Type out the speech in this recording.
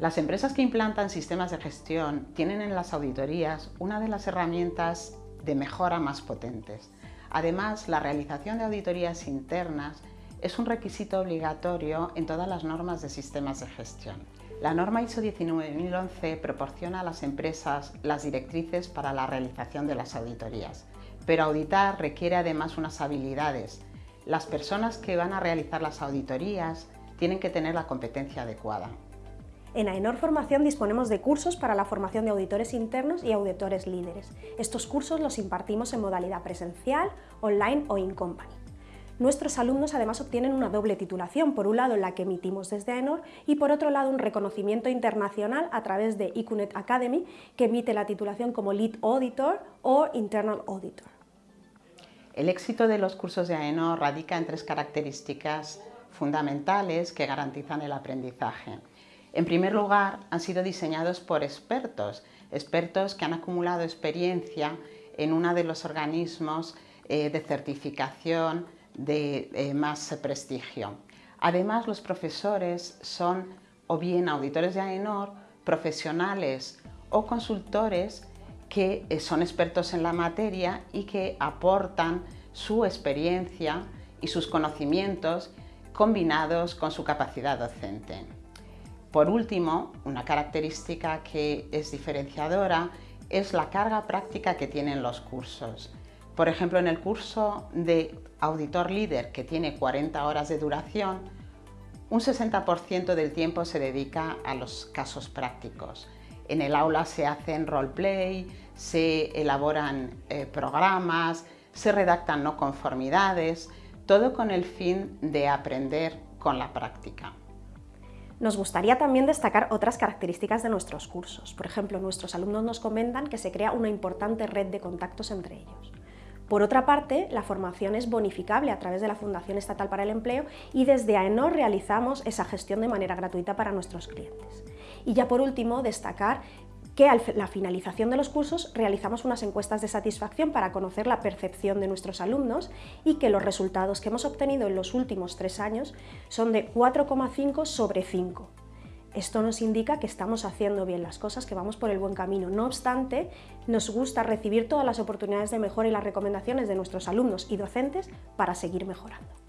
Las empresas que implantan sistemas de gestión tienen en las auditorías una de las herramientas de mejora más potentes. Además, la realización de auditorías internas es un requisito obligatorio en todas las normas de sistemas de gestión. La norma ISO 19011 proporciona a las empresas las directrices para la realización de las auditorías, pero auditar requiere además unas habilidades. Las personas que van a realizar las auditorías tienen que tener la competencia adecuada. En AENOR Formación disponemos de cursos para la formación de auditores internos y auditores líderes. Estos cursos los impartimos en modalidad presencial, online o in-company. Nuestros alumnos además obtienen una doble titulación, por un lado la que emitimos desde AENOR y por otro lado un reconocimiento internacional a través de ICUNET Academy, que emite la titulación como Lead Auditor o Internal Auditor. El éxito de los cursos de AENOR radica en tres características fundamentales que garantizan el aprendizaje. En primer lugar, han sido diseñados por expertos, expertos que han acumulado experiencia en uno de los organismos eh, de certificación de eh, más prestigio. Además, los profesores son o bien auditores de AENOR, profesionales o consultores que eh, son expertos en la materia y que aportan su experiencia y sus conocimientos combinados con su capacidad docente. Por último, una característica que es diferenciadora es la carga práctica que tienen los cursos. Por ejemplo, en el curso de auditor líder, que tiene 40 horas de duración, un 60% del tiempo se dedica a los casos prácticos. En el aula se hacen roleplay, se elaboran eh, programas, se redactan no conformidades, todo con el fin de aprender con la práctica. Nos gustaría también destacar otras características de nuestros cursos. Por ejemplo, nuestros alumnos nos comentan que se crea una importante red de contactos entre ellos. Por otra parte, la formación es bonificable a través de la Fundación Estatal para el Empleo y desde AENOR realizamos esa gestión de manera gratuita para nuestros clientes. Y ya por último, destacar que a la finalización de los cursos realizamos unas encuestas de satisfacción para conocer la percepción de nuestros alumnos y que los resultados que hemos obtenido en los últimos tres años son de 4,5 sobre 5. Esto nos indica que estamos haciendo bien las cosas, que vamos por el buen camino. No obstante, nos gusta recibir todas las oportunidades de mejora y las recomendaciones de nuestros alumnos y docentes para seguir mejorando.